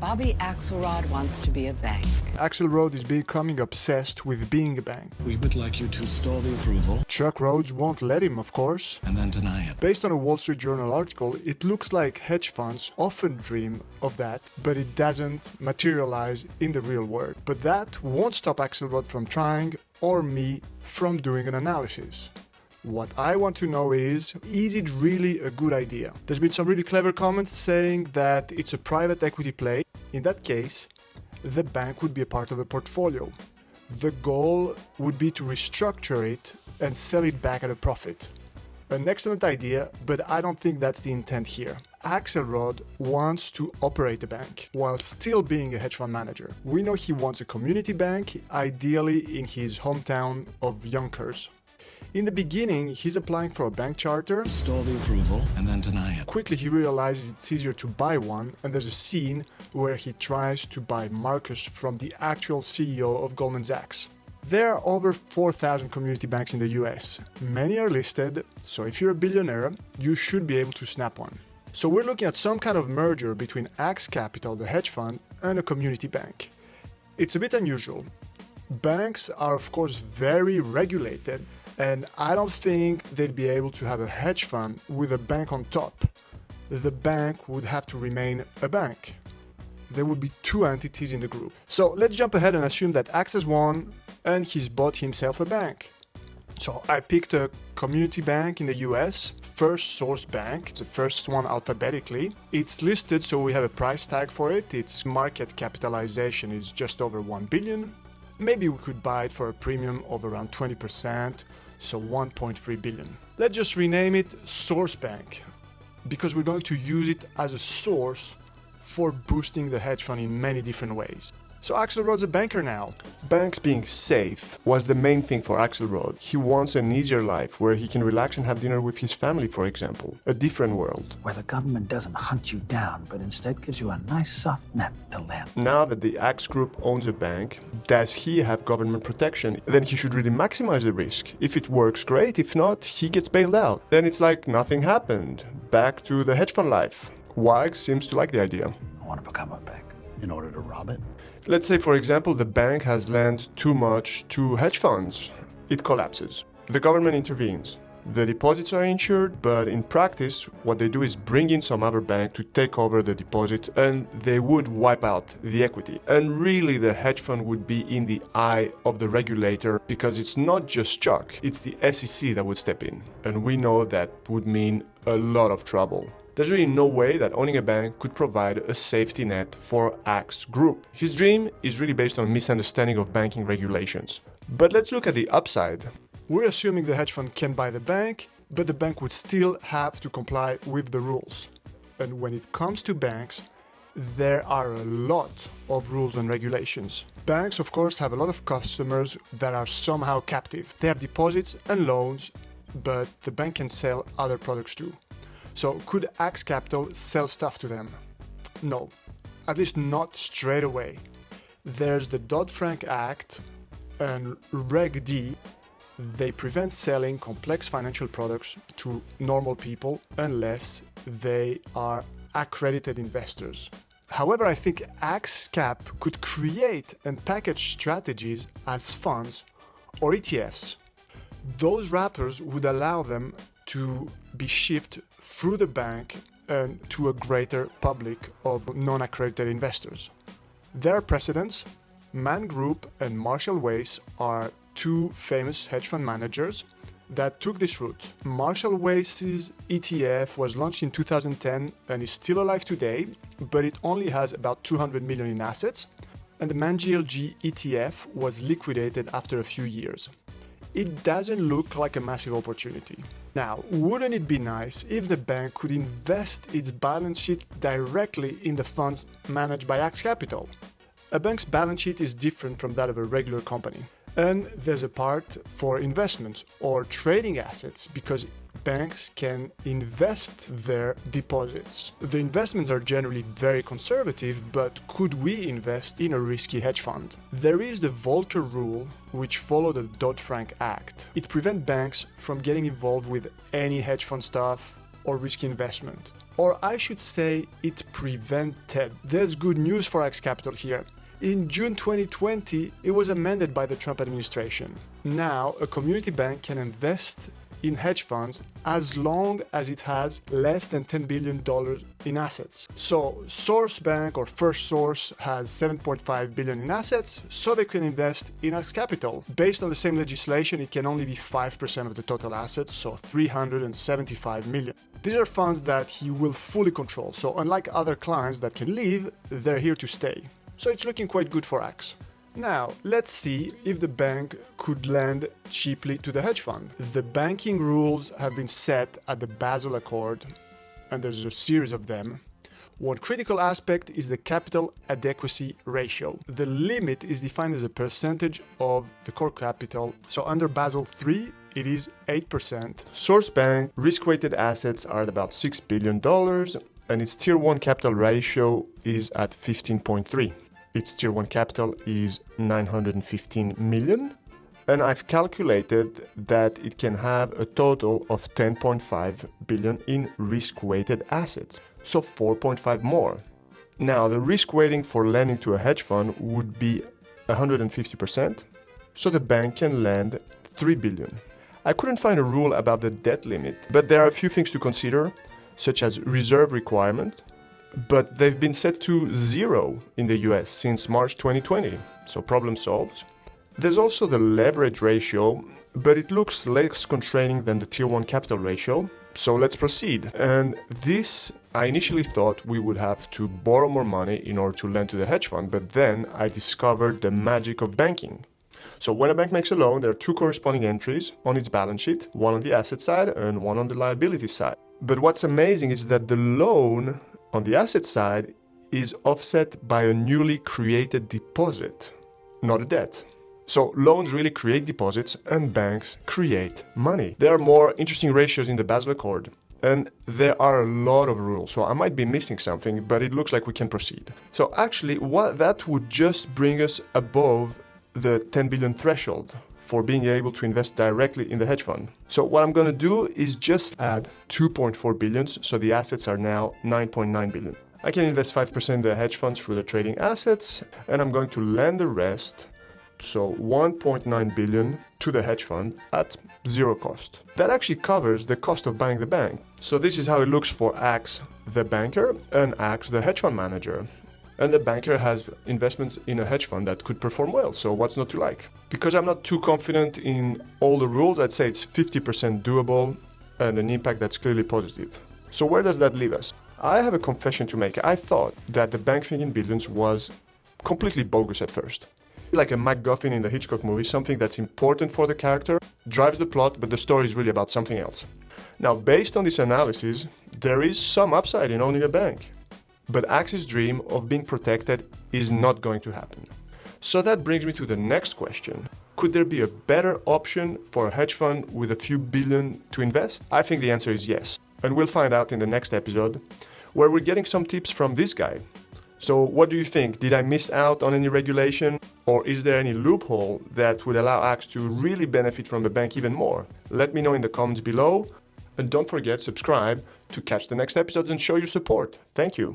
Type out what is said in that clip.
Bobby Axelrod wants to be a bank. Axelrod is becoming obsessed with being a bank. We would like you to stall the approval Chuck Rhodes won't let him, of course. and then deny it. Based on a Wall Street Journal article, it looks like hedge funds often dream of that, but it doesn't materialize in the real world. But that won't stop Axelrod from trying or me from doing an analysis. What I want to know is, is it really a good idea? There's been some really clever comments saying that it's a private equity play. In that case, the bank would be a part of the portfolio. The goal would be to restructure it and sell it back at a profit. An excellent idea, but I don't think that's the intent here. Axelrod wants to operate a bank while still being a hedge fund manager. We know he wants a community bank, ideally in his hometown of Yonkers. In the beginning, he's applying for a bank charter. Stall the approval and then deny it. Quickly, he realizes it's easier to buy one, and there's a scene where he tries to buy Marcus from the actual CEO of Goldman Sachs. There are over 4,000 community banks in the US. Many are listed, so if you're a billionaire, you should be able to snap one. So we're looking at some kind of merger between Axe Capital, the hedge fund, and a community bank. It's a bit unusual. Banks are, of course, very regulated, and I don't think they'd be able to have a hedge fund with a bank on top. The bank would have to remain a bank. There would be two entities in the group. So let's jump ahead and assume that has won and he's bought himself a bank. So I picked a community bank in the US, First Source Bank, it's the first one alphabetically. It's listed so we have a price tag for it. Its market capitalization is just over 1 billion. Maybe we could buy it for a premium of around 20%, so 1.3 billion. Let's just rename it Source Bank because we're going to use it as a source for boosting the hedge fund in many different ways. So Axelrod's a banker now. Banks being safe was the main thing for Axelrod. He wants an easier life where he can relax and have dinner with his family, for example. A different world. where the government doesn't hunt you down, but instead gives you a nice soft net to land. Now that the Axe Group owns a bank, does he have government protection? Then he should really maximize the risk. If it works, great. If not, he gets bailed out. Then it's like nothing happened. Back to the hedge fund life. Wags seems to like the idea. I want to become a bank. in order to rob it? Let's say, for example, the bank has lent too much to hedge funds. It collapses. The government intervenes. The deposits are insured, but in practice, what they do is bring in some other bank to take over the deposit and they would wipe out the equity. And really, the hedge fund would be in the eye of the regulator because it's not just Chuck, it's the SEC that would step in. And we know that would mean a lot of trouble. There's really no way that owning a bank could provide a safety net for Axe Group. His dream is really based on misunderstanding of banking regulations. But let's look at the upside. We're assuming the hedge fund can buy the bank, but the bank would still have to comply with the rules. And when it comes to banks, there are a lot of rules and regulations. Banks, of course, have a lot of customers that are somehow captive. They have deposits and loans, but the bank can sell other products too. So, could Axe Capital sell stuff to them? No, at least not straight away. There's the Dodd Frank Act and Reg D they prevent selling complex financial products to normal people unless they are accredited investors. However, I think AxeCap could create and package strategies as funds or ETFs. Those wrappers would allow them to be shipped through the bank and to a greater public of non accredited investors. Their precedents. Man Group and Marshall Wace are two famous hedge fund managers that took this route. Marshall Wace's ETF was launched in 2010 and is still alive today, but it only has about 200 million in assets. And the ManGLG ETF was liquidated after a few years. It doesn't look like a massive opportunity. Now, wouldn't it be nice if the bank could invest its balance sheet directly in the funds managed by Axe Capital? A bank's balance sheet is different from that of a regular company. And there's a part for investments or trading assets because banks can invest their deposits. The investments are generally very conservative, but could we invest in a risky hedge fund? There is the Volcker rule, which followed the Dodd Frank Act. It prevents banks from getting involved with any hedge fund stuff or risky investment. Or I should say, it prevented. There's good news for Axe Capital here. In June 2020, it was amended by the Trump administration. Now, a community bank can invest in hedge funds as long as it has less than $10 billion in assets. So Source Bank or First Source has 7.5 billion in assets, so they can invest in Axe Capital. Based on the same legislation, it can only be 5% of the total assets, so 375 million. These are funds that he will fully control, so unlike other clients that can leave, they're here to stay. So it's looking quite good for Axe. Now, let's see if the bank could lend cheaply to the hedge fund. The banking rules have been set at the Basel Accord, and there's a series of them. One critical aspect is the capital adequacy ratio. The limit is defined as a percentage of the core capital. So under Basel III, it is 8%. Source Bank risk-weighted assets are at about $6 billion, and its Tier 1 capital ratio is at 15.3 its tier 1 capital is 915 million and I've calculated that it can have a total of 10.5 billion in risk-weighted assets, so 4.5 more. Now, the risk weighting for lending to a hedge fund would be 150%, so the bank can lend 3 billion. I couldn't find a rule about the debt limit, but there are a few things to consider, such as reserve requirement, but they've been set to zero in the US since March 2020, so problem solved. There's also the leverage ratio, but it looks less constraining than the Tier 1 capital ratio, so let's proceed. And this, I initially thought we would have to borrow more money in order to lend to the hedge fund, but then I discovered the magic of banking. So when a bank makes a loan, there are two corresponding entries on its balance sheet, one on the asset side and one on the liability side. But what's amazing is that the loan on the asset side is offset by a newly created deposit, not a debt. So loans really create deposits and banks create money. There are more interesting ratios in the Basel Accord and there are a lot of rules. So I might be missing something, but it looks like we can proceed. So actually what that would just bring us above the 10 billion threshold for being able to invest directly in the hedge fund. So what I'm going to do is just add 2.4 billions, so the assets are now 9.9 billion. I can invest 5% in the hedge funds through the trading assets, and I'm going to lend the rest, so 1.9 billion to the hedge fund at zero cost. That actually covers the cost of buying the bank. So this is how it looks for Axe, the banker, and Axe, the hedge fund manager and the banker has investments in a hedge fund that could perform well. So what's not to like? Because I'm not too confident in all the rules, I'd say it's 50% doable and an impact that's clearly positive. So where does that leave us? I have a confession to make. I thought that the bank thing in billions was completely bogus at first. Like a MacGuffin in the Hitchcock movie, something that's important for the character, drives the plot, but the story is really about something else. Now, based on this analysis, there is some upside in owning a bank. But Axe's dream of being protected is not going to happen. So that brings me to the next question. Could there be a better option for a hedge fund with a few billion to invest? I think the answer is yes. And we'll find out in the next episode, where we're getting some tips from this guy. So what do you think? Did I miss out on any regulation? Or is there any loophole that would allow Axe to really benefit from the bank even more? Let me know in the comments below. And don't forget, subscribe to catch the next episodes and show your support. Thank you.